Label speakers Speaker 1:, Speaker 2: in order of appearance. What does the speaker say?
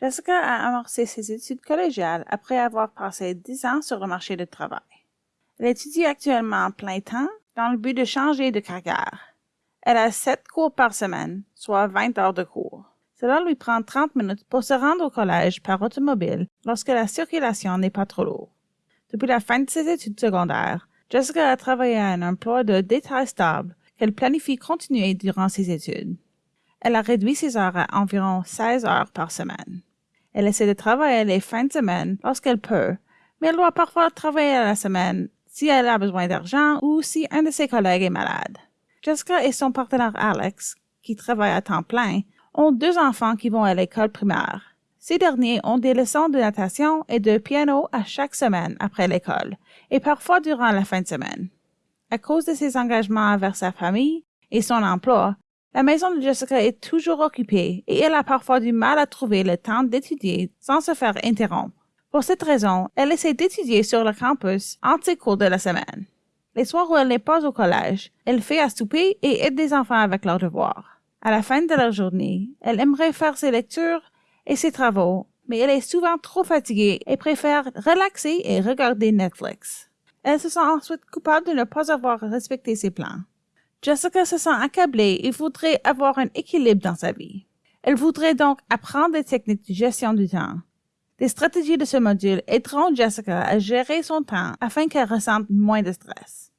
Speaker 1: Jessica a amorcé ses études collégiales après avoir passé dix ans sur le marché du travail. Elle étudie actuellement en plein temps dans le but de changer de carrière. Elle a sept cours par semaine, soit 20 heures de cours. Cela lui prend 30 minutes pour se rendre au collège par automobile lorsque la circulation n'est pas trop lourde. Depuis la fin de ses études secondaires, Jessica a travaillé à un emploi de détail stable qu'elle planifie continuer durant ses études. Elle a réduit ses heures à environ 16 heures par semaine. Elle essaie de travailler les fins de semaine lorsqu'elle peut, mais elle doit parfois travailler la semaine si elle a besoin d'argent ou si un de ses collègues est malade. Jessica et son partenaire Alex, qui travaille à temps plein, ont deux enfants qui vont à l'école primaire. Ces derniers ont des leçons de natation et de piano à chaque semaine après l'école, et parfois durant la fin de semaine. À cause de ses engagements envers sa famille et son emploi, la maison de Jessica est toujours occupée et elle a parfois du mal à trouver le temps d'étudier sans se faire interrompre. Pour cette raison, elle essaie d'étudier sur le campus entre ses cours de la semaine. Les soirs où elle n'est pas au collège, elle fait à souper et aide des enfants avec leurs devoirs. À la fin de la journée, elle aimerait faire ses lectures et ses travaux, mais elle est souvent trop fatiguée et préfère relaxer et regarder Netflix. Elle se sent ensuite coupable de ne pas avoir respecté ses plans. Jessica se sent accablée et voudrait avoir un équilibre dans sa vie. Elle voudrait donc apprendre des techniques de gestion du temps. Des stratégies de ce module aideront Jessica à gérer son temps afin qu'elle ressente moins de stress.